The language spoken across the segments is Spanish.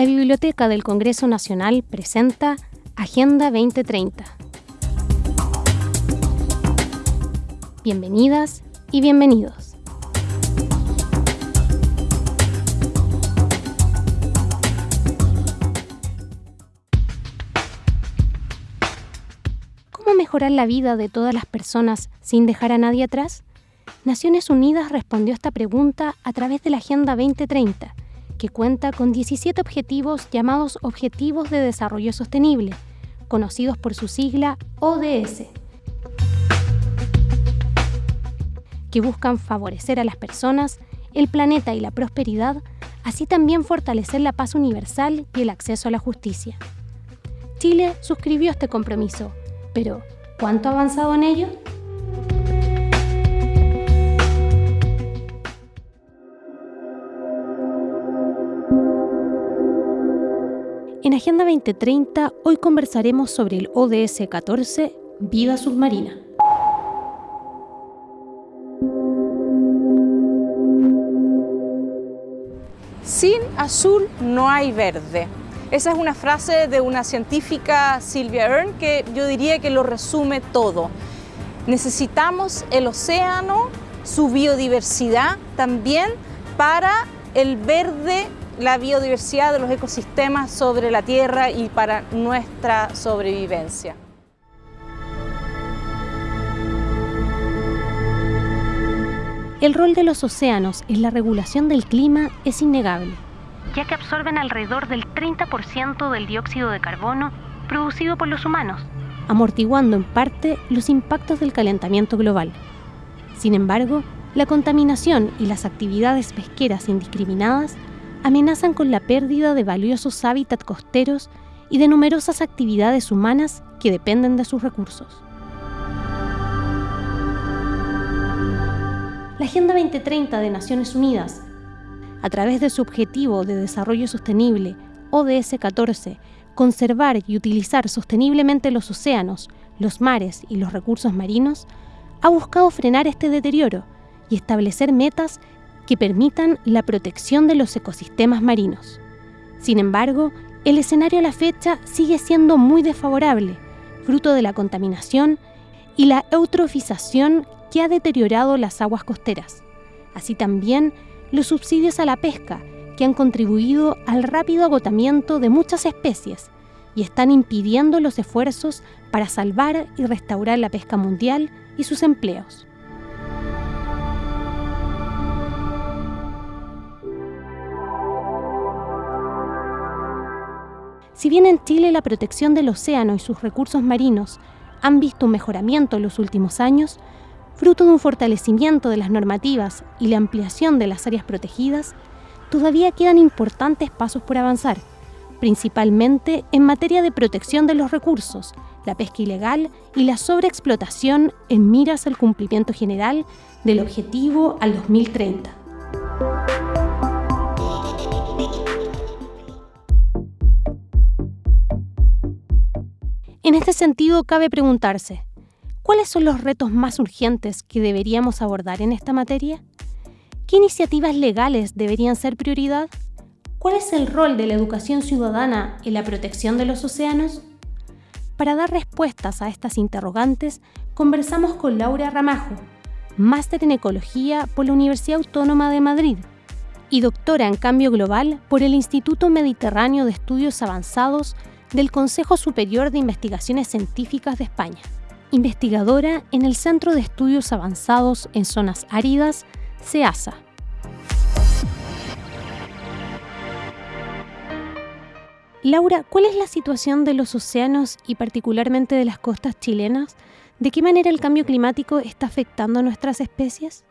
la Biblioteca del Congreso Nacional presenta Agenda 2030. Bienvenidas y bienvenidos. ¿Cómo mejorar la vida de todas las personas sin dejar a nadie atrás? Naciones Unidas respondió esta pregunta a través de la Agenda 2030 que cuenta con 17 objetivos llamados Objetivos de Desarrollo Sostenible, conocidos por su sigla ODS, que buscan favorecer a las personas, el planeta y la prosperidad, así también fortalecer la paz universal y el acceso a la justicia. Chile suscribió este compromiso, pero ¿cuánto ha avanzado en ello? En Agenda 2030 hoy conversaremos sobre el ODS 14, Vida Submarina. Sin azul no hay verde. Esa es una frase de una científica, Sylvia Earn, que yo diría que lo resume todo. Necesitamos el océano, su biodiversidad también para el verde la biodiversidad de los ecosistemas sobre la Tierra y para nuestra sobrevivencia. El rol de los océanos en la regulación del clima es innegable, ya que absorben alrededor del 30% del dióxido de carbono producido por los humanos, amortiguando en parte los impactos del calentamiento global. Sin embargo, la contaminación y las actividades pesqueras indiscriminadas amenazan con la pérdida de valiosos hábitats costeros y de numerosas actividades humanas que dependen de sus recursos. La Agenda 2030 de Naciones Unidas, a través de su objetivo de desarrollo sostenible, ODS 14, conservar y utilizar sosteniblemente los océanos, los mares y los recursos marinos, ha buscado frenar este deterioro y establecer metas que permitan la protección de los ecosistemas marinos. Sin embargo, el escenario a la fecha sigue siendo muy desfavorable, fruto de la contaminación y la eutrofización que ha deteriorado las aguas costeras. Así también los subsidios a la pesca, que han contribuido al rápido agotamiento de muchas especies y están impidiendo los esfuerzos para salvar y restaurar la pesca mundial y sus empleos. Si bien en Chile la protección del océano y sus recursos marinos han visto un mejoramiento en los últimos años, fruto de un fortalecimiento de las normativas y la ampliación de las áreas protegidas, todavía quedan importantes pasos por avanzar, principalmente en materia de protección de los recursos, la pesca ilegal y la sobreexplotación en miras al cumplimiento general del objetivo al 2030. En este sentido, cabe preguntarse, ¿cuáles son los retos más urgentes que deberíamos abordar en esta materia? ¿Qué iniciativas legales deberían ser prioridad? ¿Cuál es el rol de la educación ciudadana en la protección de los océanos? Para dar respuestas a estas interrogantes, conversamos con Laura Ramajo, máster en Ecología por la Universidad Autónoma de Madrid y doctora en Cambio Global por el Instituto Mediterráneo de Estudios Avanzados del Consejo Superior de Investigaciones Científicas de España, investigadora en el Centro de Estudios Avanzados en Zonas Áridas, CEASA. Laura, ¿cuál es la situación de los océanos y particularmente de las costas chilenas? ¿De qué manera el cambio climático está afectando a nuestras especies?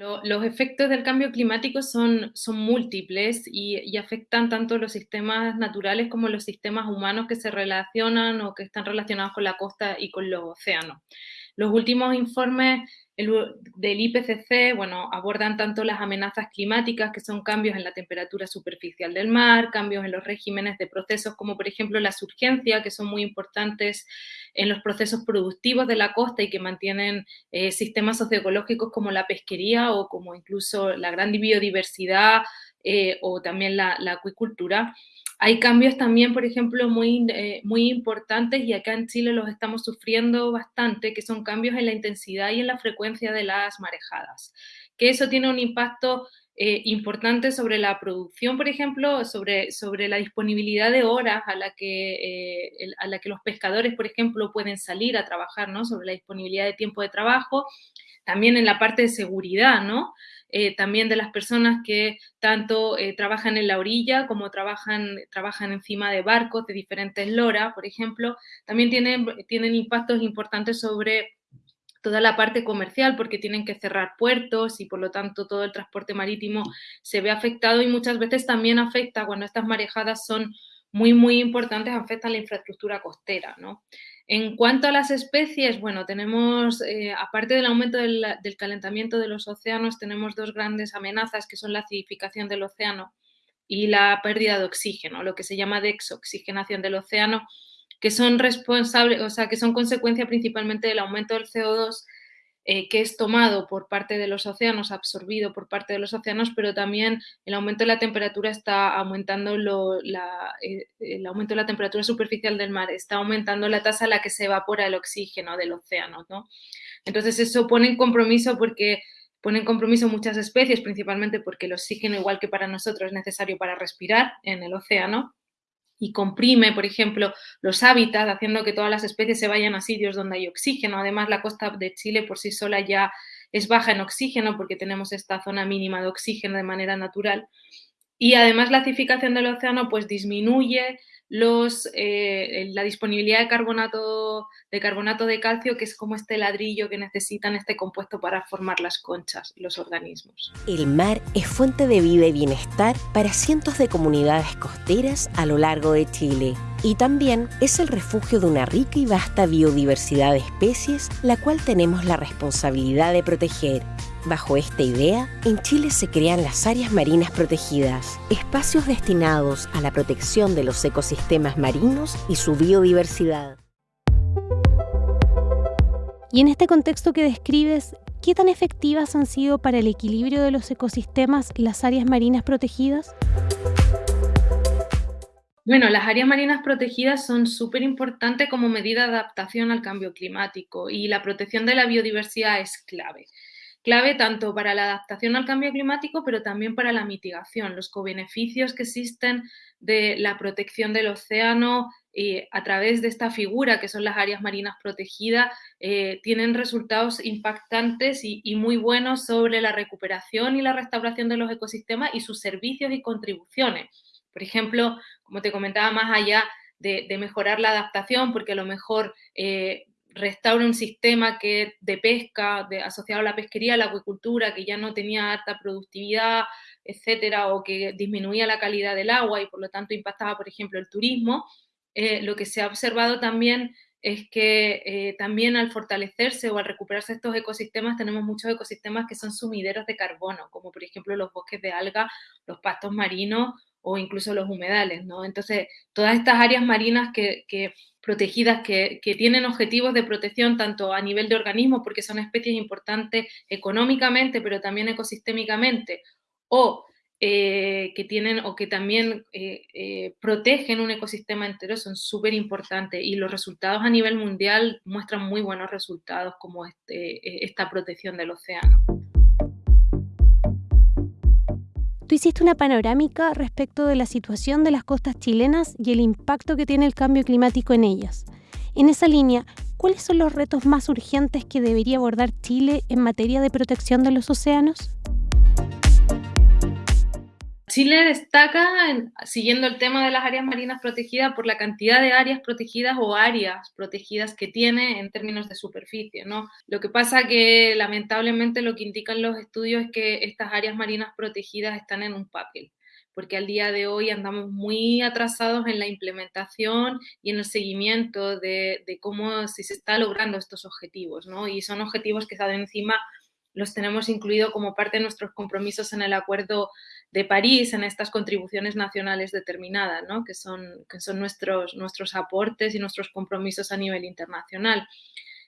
Los efectos del cambio climático son, múltiples y, afectan tanto los sistemas naturales como los sistemas humanos que se relacionan o que están relacionados con la costa y con los océanos. Los últimos informes del IPCC, bueno, abordan tanto las amenazas climáticas, que son cambios en la temperatura superficial del mar, cambios en los regímenes de procesos, como por ejemplo la surgencia, que son muy importantes en los procesos productivos de la costa y que mantienen eh, sistemas socioecológicos como la pesquería o como incluso la gran biodiversidad eh, o también la, acuicultura. Hay cambios también, por ejemplo, muy, eh, muy importantes y acá en Chile los estamos sufriendo bastante, que son cambios en la intensidad y en la frecuencia de las marejadas, que eso tiene un impacto eh, importante sobre la producción, por ejemplo, sobre, sobre la disponibilidad de horas a la, que, a la que los pescadores, por ejemplo, pueden salir a trabajar, ¿no? Sobre la disponibilidad de tiempo de trabajo, también en la parte de seguridad, ¿no? Eh, también de las personas que tanto eh, trabajan en la orilla como trabajan, trabajan encima de barcos de diferentes loras, por ejemplo, también tienen, tienen impactos importantes sobre toda la parte comercial porque tienen que cerrar puertos y por lo tanto todo el transporte marítimo se ve afectado y muchas veces también afecta cuando estas marejadas son muy, muy importantes, afectan la infraestructura costera, ¿no? En cuanto a las especies, bueno, tenemos, eh, aparte del aumento del, calentamiento de los océanos, tenemos dos grandes amenazas que son la acidificación del océano y la pérdida de oxígeno, lo que se llama dexoxigenación del océano, que son responsables, o sea, que son consecuencia principalmente del aumento del CO2 eh, que es tomado por parte de los océanos, absorbido por parte de los océanos, pero también el aumento de la temperatura está aumentando la, eh, el aumento de la temperatura superficial del mar, está aumentando la tasa a la que se evapora el oxígeno del océano, ¿no? Entonces eso pone en compromiso porque pone en compromiso muchas especies, principalmente porque el oxígeno, igual que para nosotros, es necesario para respirar en el océano, y comprime, por ejemplo, los hábitats, haciendo que todas las especies se vayan a sitios donde hay oxígeno. Además, la costa de Chile por sí sola ya es baja en oxígeno porque tenemos esta zona mínima de oxígeno de manera natural. Y además la acidificación del océano pues disminuye los, eh, la disponibilidad de carbonato, de carbonato de calcio, que es como este ladrillo que necesitan este compuesto para formar las conchas, los organismos. El mar es fuente de vida y bienestar para cientos de comunidades costeras a lo largo de Chile. Y también es el refugio de una rica y vasta biodiversidad de especies, la cual tenemos la responsabilidad de proteger. Bajo esta idea, en Chile se crean las áreas marinas protegidas, espacios destinados a la protección de los ecosistemas marinos y su biodiversidad. Y en este contexto que describes, ¿qué tan efectivas han sido para el equilibrio de los ecosistemas las áreas marinas protegidas? Bueno, las áreas marinas protegidas son súper importantes como medida de adaptación al cambio climático y la protección de la biodiversidad es clave. Clave tanto para la adaptación al cambio climático, pero también para la mitigación, los co-beneficios que existen de la protección del océano a través de esta figura que son las áreas marinas protegidas, eh, tienen resultados impactantes y, y, muy buenos sobre la recuperación y la restauración de los ecosistemas y sus servicios y contribuciones. Por ejemplo, como te comentaba, más allá de, mejorar la adaptación, porque a lo mejor eh, restaura un sistema que, de pesca asociado a la pesquería, a la acuicultura, que ya no tenía alta productividad, etcétera, o que disminuía la calidad del agua y por lo tanto impactaba, por ejemplo, el turismo. Eh, lo que se ha observado también es que eh, también al fortalecerse o al recuperarse estos ecosistemas, tenemos muchos ecosistemas que son sumideros de carbono, como por ejemplo los bosques de alga, los pastos marinos o incluso los humedales, ¿no? Entonces, todas estas áreas marinas que, protegidas que, tienen objetivos de protección tanto a nivel de organismos, porque son especies importantes económicamente, pero también ecosistémicamente, o eh, que tienen o que también eh, eh, protegen un ecosistema entero son súper importantes y los resultados a nivel mundial muestran muy buenos resultados como este, esta protección del océano. Tú hiciste una panorámica respecto de la situación de las costas chilenas y el impacto que tiene el cambio climático en ellas. En esa línea, ¿cuáles son los retos más urgentes que debería abordar Chile en materia de protección de los océanos? Chile destaca, siguiendo el tema de las áreas marinas protegidas, por la cantidad de áreas protegidas o áreas protegidas que tiene en términos de superficie. ¿no? Lo que pasa que lamentablemente lo que indican los estudios es que estas áreas marinas protegidas están en un papel porque al día de hoy andamos muy atrasados en la implementación y en el seguimiento de, cómo si se está logrando estos objetivos, ¿no? Y son objetivos que están encima los tenemos incluido como parte de nuestros compromisos en el Acuerdo de París, en estas contribuciones nacionales determinadas, ¿no? que son, que son nuestros, nuestros aportes y nuestros compromisos a nivel internacional.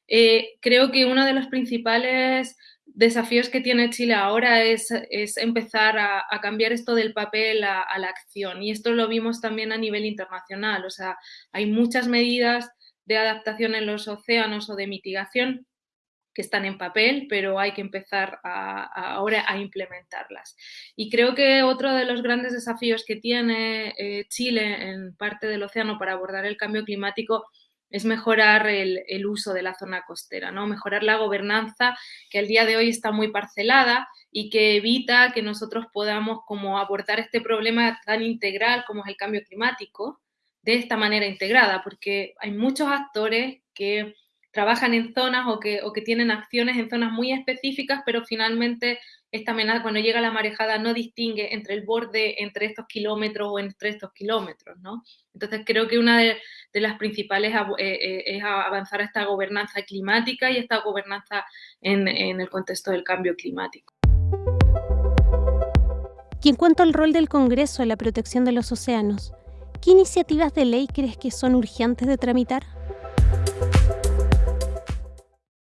Eh, creo que uno de los principales desafíos que tiene Chile ahora es, empezar a, cambiar esto del papel a, la acción. Y esto lo vimos también a nivel internacional. O sea, hay muchas medidas de adaptación en los océanos o de mitigación que están en papel, pero hay que empezar ahora a implementarlas. Y creo que otro de los grandes desafíos que tiene eh, Chile en parte del océano para abordar el cambio climático es mejorar el, uso de la zona costera, ¿no? mejorar la gobernanza que al día de hoy está muy parcelada y que evita que nosotros podamos como abordar este problema tan integral como es el cambio climático de esta manera integrada, porque hay muchos actores que trabajan en zonas o que, o que tienen acciones en zonas muy específicas, pero finalmente esta amenaza, cuando llega la marejada, no distingue entre el borde, entre estos kilómetros o entre estos kilómetros, ¿no? Entonces creo que una de, las principales eh, eh, es avanzar a esta gobernanza climática y esta gobernanza en, en el contexto del cambio climático. Y en cuanto al rol del Congreso en la protección de los océanos, ¿qué iniciativas de ley crees que son urgentes de tramitar?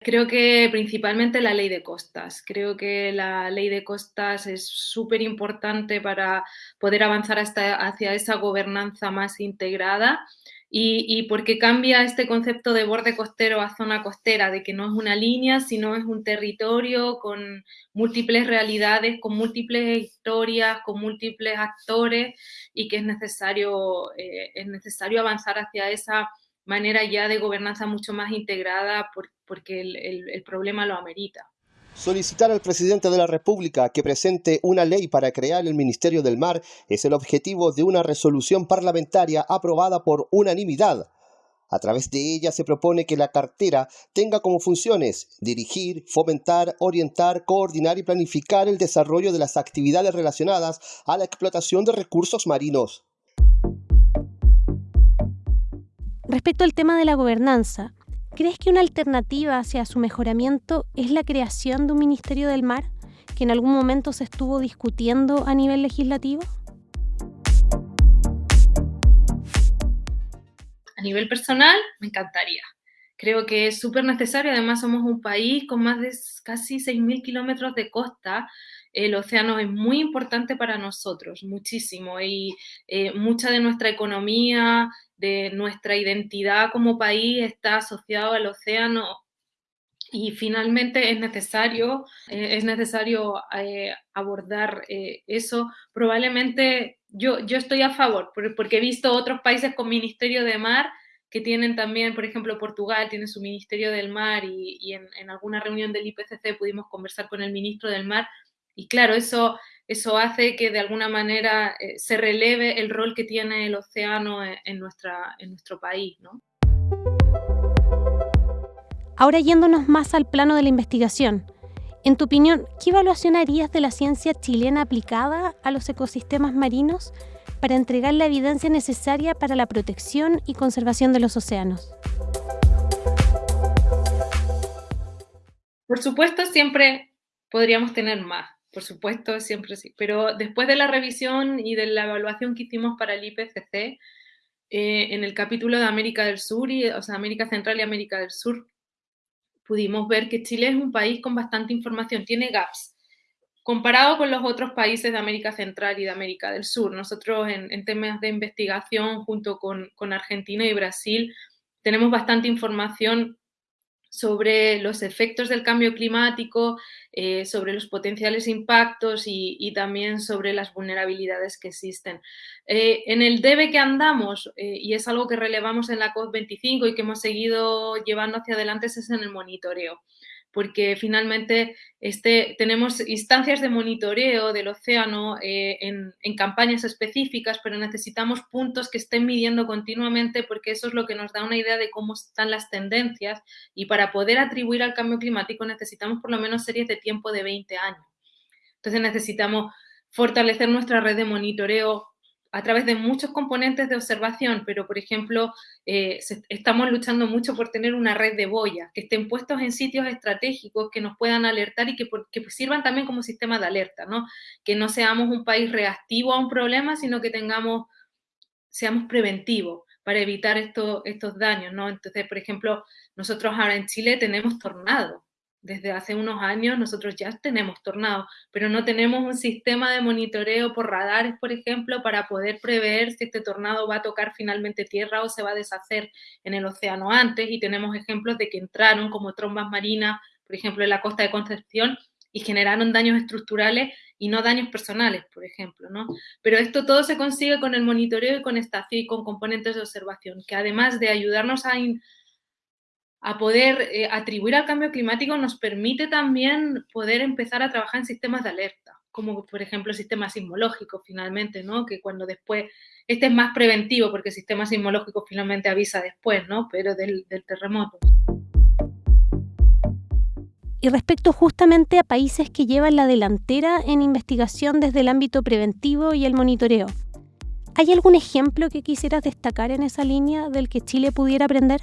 Creo que principalmente la ley de costas. Creo que la ley de costas es súper importante para poder avanzar hacia esa gobernanza más integrada y, porque cambia este concepto de borde costero a zona costera, de que no es una línea, sino es un territorio con múltiples realidades, con múltiples historias, con múltiples actores y que es necesario, eh, es necesario avanzar hacia esa manera ya de gobernanza mucho más integrada porque el, problema lo amerita. Solicitar al presidente de la República que presente una ley para crear el Ministerio del Mar es el objetivo de una resolución parlamentaria aprobada por unanimidad. A través de ella se propone que la cartera tenga como funciones dirigir, fomentar, orientar, coordinar y planificar el desarrollo de las actividades relacionadas a la explotación de recursos marinos. Respecto al tema de la gobernanza, ¿crees que una alternativa hacia su mejoramiento es la creación de un Ministerio del Mar que en algún momento se estuvo discutiendo a nivel legislativo? A nivel personal, me encantaría. Creo que es súper necesario. Además, somos un país con más de casi 6.000 kilómetros de costa. El océano es muy importante para nosotros, muchísimo. Y eh, mucha de nuestra economía, de nuestra identidad como país está asociado al océano y finalmente es necesario, eh, es necesario eh, abordar eso. Probablemente yo, yo estoy a favor, porque he visto otros países con Ministerio de Mar que tienen también, por ejemplo, Portugal tiene su Ministerio del Mar y, en, en, alguna reunión del IPCC pudimos conversar con el ministro del Mar y claro, eso eso hace que de alguna manera eh, se releve el rol que tiene el océano en, nuestra, en nuestro país. ¿no? Ahora yéndonos más al plano de la investigación, en tu opinión, ¿qué evaluación harías de la ciencia chilena aplicada a los ecosistemas marinos para entregar la evidencia necesaria para la protección y conservación de los océanos? Por supuesto, siempre podríamos tener más por supuesto, siempre sí. Pero después de la revisión y de la evaluación que hicimos para el IPCC, eh, en el capítulo de América del Sur, y, o sea, América Central y América del Sur, pudimos ver que Chile es un país con bastante información, tiene gaps. Comparado con los otros países de América Central y de América del Sur, nosotros en, en temas de investigación, junto con, con Argentina y Brasil, tenemos bastante información sobre los efectos del cambio climático, eh, sobre los potenciales impactos y, también sobre las vulnerabilidades que existen. Eh, en el debe que andamos, eh, y es algo que relevamos en la COP25 y que hemos seguido llevando hacia adelante, es en el monitoreo porque finalmente este, tenemos instancias de monitoreo del océano eh, en, campañas específicas, pero necesitamos puntos que estén midiendo continuamente porque eso es lo que nos da una idea de cómo están las tendencias y para poder atribuir al cambio climático necesitamos por lo menos series de tiempo de 20 años. Entonces necesitamos fortalecer nuestra red de monitoreo a través de muchos componentes de observación, pero por ejemplo, eh, estamos luchando mucho por tener una red de boyas que estén puestos en sitios estratégicos que nos puedan alertar y que, que sirvan también como sistema de alerta, ¿no? Que no seamos un país reactivo a un problema, sino que tengamos, seamos preventivos para evitar estos daños, ¿no? Entonces, por ejemplo, nosotros ahora en Chile tenemos tornados desde hace unos años nosotros ya tenemos tornados, pero no tenemos un sistema de monitoreo por radares, por ejemplo, para poder prever si este tornado va a tocar finalmente tierra o se va a deshacer en el océano antes. Y tenemos ejemplos de que entraron como trombas marinas, por ejemplo, en la costa de Concepción y generaron daños estructurales y no daños personales, por ejemplo, ¿no? Pero esto todo se consigue con el monitoreo y con estación y con componentes de observación, que además de ayudarnos a, a poder eh, atribuir al cambio climático nos permite también poder empezar a trabajar en sistemas de alerta, como por ejemplo el sistema sismológico finalmente, ¿no? Que cuando después, este es más preventivo porque el sistema sismológico finalmente avisa después, ¿no? Pero del, del terremoto. Y respecto justamente a países que llevan la delantera en investigación desde el ámbito preventivo y el monitoreo, ¿hay algún ejemplo que quisieras destacar en esa línea del que Chile pudiera aprender?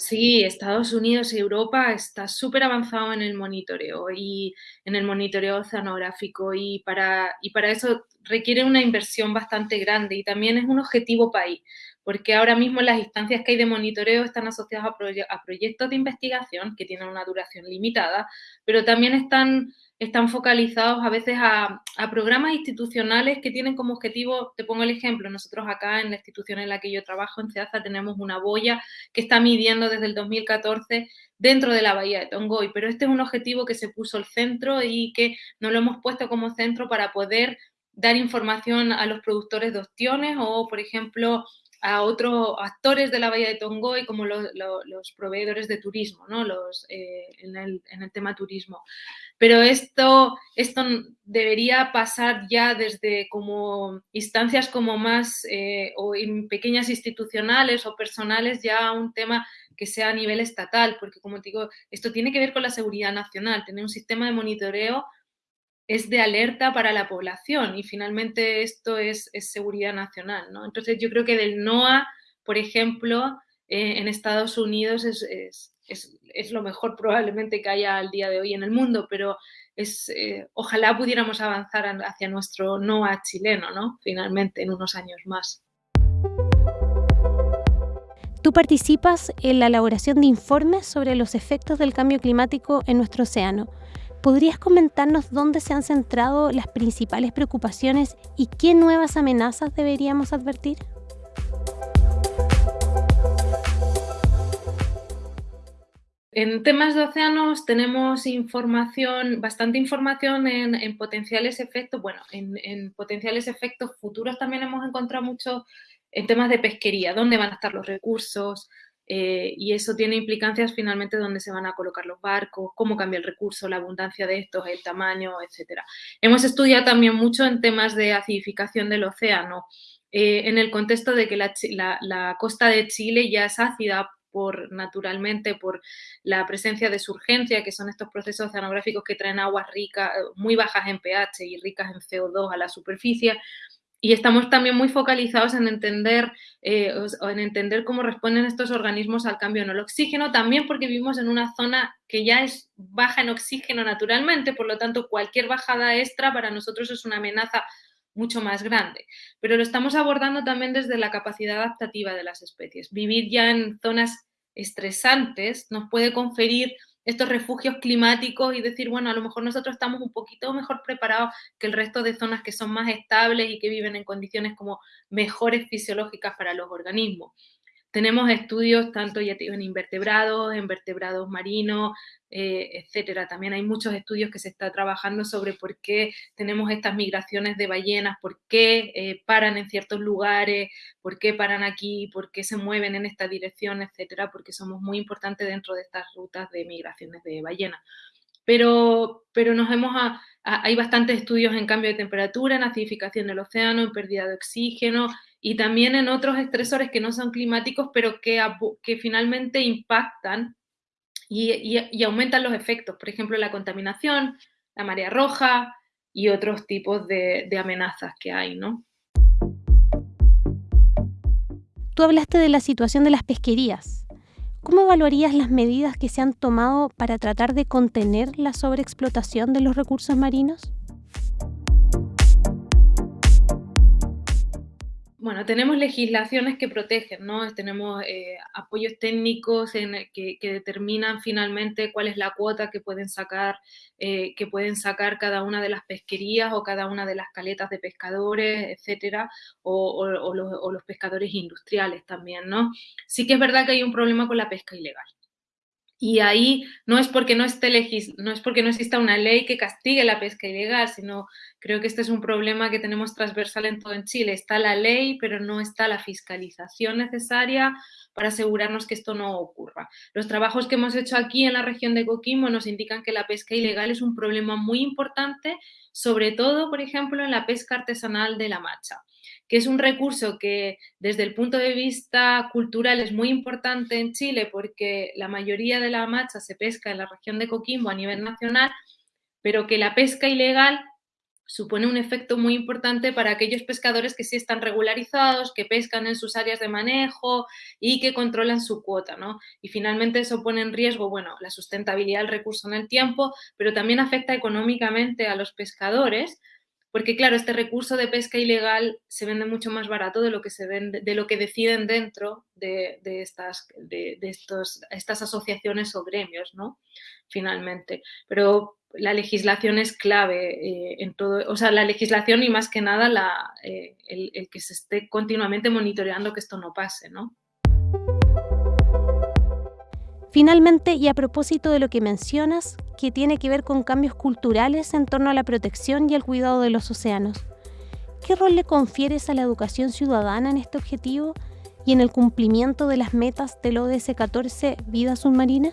Sí, Estados Unidos y Europa está súper avanzado en el monitoreo y en el monitoreo oceanográfico y para, y para eso requiere una inversión bastante grande y también es un objetivo país, porque ahora mismo las instancias que hay de monitoreo están asociadas a, a proyectos de investigación que tienen una duración limitada, pero también están están focalizados a veces a, programas institucionales que tienen como objetivo, te pongo el ejemplo, nosotros acá en la institución en la que yo trabajo, en CEAZA, tenemos una boya que está midiendo desde el 2014 dentro de la bahía de Tongoy, pero este es un objetivo que se puso el centro y que no lo hemos puesto como centro para poder dar información a los productores de ostiones o, por ejemplo, a otros actores de la Bahía de Tongoy, como los, proveedores de turismo, ¿no? los, eh, en, el, en, el, tema turismo. Pero esto, esto debería pasar ya desde como instancias como más eh, o en pequeñas institucionales o personales ya a un tema que sea a nivel estatal, porque como digo, esto tiene que ver con la seguridad nacional, tener un sistema de monitoreo es de alerta para la población y finalmente esto es, seguridad nacional. ¿no? Entonces yo creo que del NOAA, por ejemplo, eh, en Estados Unidos es, es, lo mejor probablemente que haya al día de hoy en el mundo, pero es, eh, ojalá pudiéramos avanzar hacia nuestro NOA chileno, ¿no? Finalmente, en unos años más. Tú participas en la elaboración de informes sobre los efectos del cambio climático en nuestro océano. ¿Podrías comentarnos dónde se han centrado las principales preocupaciones y qué nuevas amenazas deberíamos advertir? En temas de océanos tenemos información, bastante información en, potenciales efectos, bueno, en, potenciales efectos futuros también hemos encontrado mucho en temas de pesquería, dónde van a estar los recursos, eh, y eso tiene implicancias finalmente dónde se van a colocar los barcos, cómo cambia el recurso, la abundancia de estos, el tamaño, etc. Hemos estudiado también mucho en temas de acidificación del océano, eh, en el contexto de que la, costa de Chile ya es ácida por naturalmente por la presencia de surgencia, que son estos procesos oceanográficos que traen aguas ricas, muy bajas en pH y ricas en CO2 a la superficie. Y estamos también muy focalizados en entender, eh, en entender cómo responden estos organismos al cambio en el oxígeno, también porque vivimos en una zona que ya es baja en oxígeno naturalmente, por lo tanto cualquier bajada extra para nosotros es una amenaza mucho más grande. Pero lo estamos abordando también desde la capacidad adaptativa de las especies. Vivir ya en zonas estresantes nos puede conferir estos refugios climáticos y decir, bueno, a lo mejor nosotros estamos un poquito mejor preparados que el resto de zonas que son más estables y que viven en condiciones como mejores fisiológicas para los organismos. Tenemos estudios tanto ya en invertebrados, en vertebrados marinos, eh, etcétera. También hay muchos estudios que se está trabajando sobre por qué tenemos estas migraciones de ballenas, por qué eh, paran en ciertos lugares, por qué paran aquí, por qué se mueven en esta dirección, etcétera, porque somos muy importantes dentro de estas rutas de migraciones de ballenas. Pero, pero nos hemos hay bastantes estudios en cambio de temperatura, en acidificación del océano, en pérdida de oxígeno, y también en otros estresores que no son climáticos, pero que, finalmente impactan y, aumentan los efectos, por ejemplo, la contaminación, la marea roja y otros tipos de, de amenazas que hay, ¿no? Tú hablaste de la situación de las pesquerías. ¿Cómo evaluarías las medidas que se han tomado para tratar de contener la sobreexplotación de los recursos marinos? Bueno, tenemos legislaciones que protegen, ¿no? Tenemos eh, apoyos técnicos en, que, determinan finalmente cuál es la cuota que pueden sacar, eh, que pueden sacar cada una de las pesquerías o cada una de las caletas de pescadores, etcétera, o, los, o los pescadores industriales también, ¿no? Sí que es verdad que hay un problema con la pesca ilegal. Y ahí no es porque no esté no es porque no exista una ley que castigue la pesca ilegal, sino creo que este es un problema que tenemos transversal en todo en Chile. Está la ley, pero no está la fiscalización necesaria para asegurarnos que esto no ocurra. Los trabajos que hemos hecho aquí en la región de Coquimbo nos indican que la pesca ilegal es un problema muy importante, sobre todo, por ejemplo, en la pesca artesanal de la macha que es un recurso que desde el punto de vista cultural es muy importante en Chile porque la mayoría de la macha se pesca en la región de Coquimbo a nivel nacional, pero que la pesca ilegal supone un efecto muy importante para aquellos pescadores que sí están regularizados, que pescan en sus áreas de manejo y que controlan su cuota, ¿no? Y finalmente eso pone en riesgo, bueno, la sustentabilidad del recurso en el tiempo, pero también afecta económicamente a los pescadores porque claro, este recurso de pesca ilegal se vende mucho más barato de lo que, se vende, de lo que deciden dentro de, estas, de, estos, estas asociaciones o gremios, ¿no? Finalmente. Pero la legislación es clave eh, en todo, o sea, la legislación y más que nada la, eh, el, el, que se esté continuamente monitoreando que esto no pase, ¿no? Finalmente, y a propósito de lo que mencionas, que tiene que ver con cambios culturales en torno a la protección y el cuidado de los océanos, ¿qué rol le confieres a la educación ciudadana en este objetivo y en el cumplimiento de las metas del ODS 14 Vida Submarina?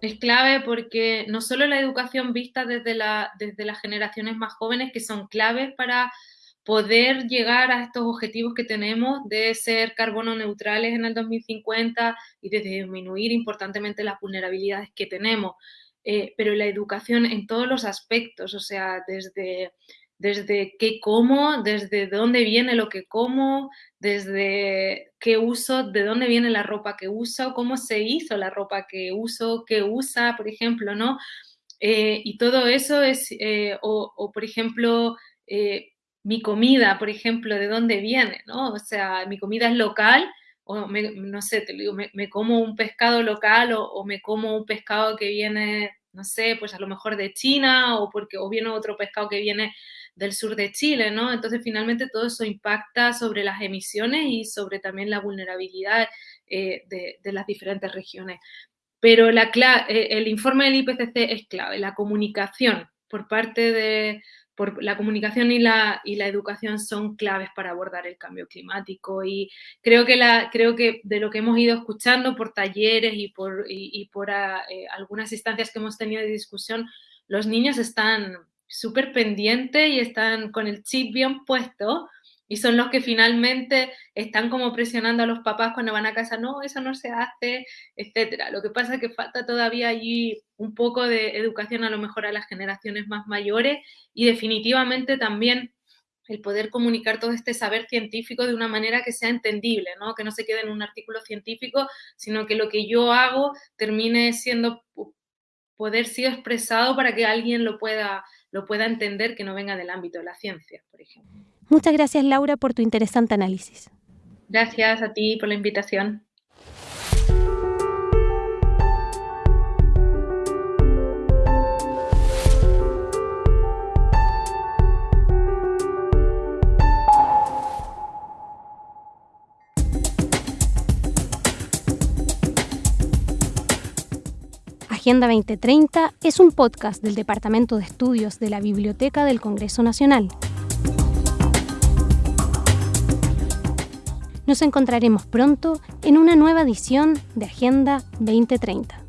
Es clave porque no solo la educación vista desde, la, desde las generaciones más jóvenes, que son claves para poder llegar a estos objetivos que tenemos de ser carbono neutrales en el 2050 y de disminuir importantemente las vulnerabilidades que tenemos. Eh, pero la educación en todos los aspectos, o sea, desde, desde qué como, desde dónde viene lo que como, desde qué uso, de dónde viene la ropa que uso, cómo se hizo la ropa que uso, qué usa, por ejemplo, ¿no? Eh, y todo eso es, eh, o, o, por ejemplo, mi comida, por ejemplo, de dónde viene, ¿no? O sea, mi comida es local, o no sé, te digo, me, como un pescado local o, me como un pescado que viene, no sé, pues a lo mejor de China o, porque, o viene otro pescado que viene del sur de Chile, ¿no? Entonces, finalmente todo eso impacta sobre las emisiones y sobre también la vulnerabilidad eh, de, las diferentes regiones. Pero la, eh, el informe del IPCC es clave, la comunicación por parte de, la comunicación y la, y la educación son claves para abordar el cambio climático y creo que, la, creo que de lo que hemos ido escuchando por talleres y por, y, por ah, eh, algunas instancias que hemos tenido de discusión, los niños están súper pendientes y están con el chip bien puesto y son los que finalmente están como presionando a los papás cuando van a casa, no, eso no se hace, etcétera. Lo que pasa es que falta todavía allí un poco de educación a lo mejor a las generaciones más mayores y definitivamente también el poder comunicar todo este saber científico de una manera que sea entendible, ¿no? que no se quede en un artículo científico, sino que lo que yo hago termine siendo poder ser expresado para que alguien lo pueda, lo pueda entender que no venga del ámbito de la ciencia, por ejemplo. Muchas gracias Laura por tu interesante análisis. Gracias a ti por la invitación. Agenda 2030 es un podcast del Departamento de Estudios de la Biblioteca del Congreso Nacional. Nos encontraremos pronto en una nueva edición de Agenda 2030.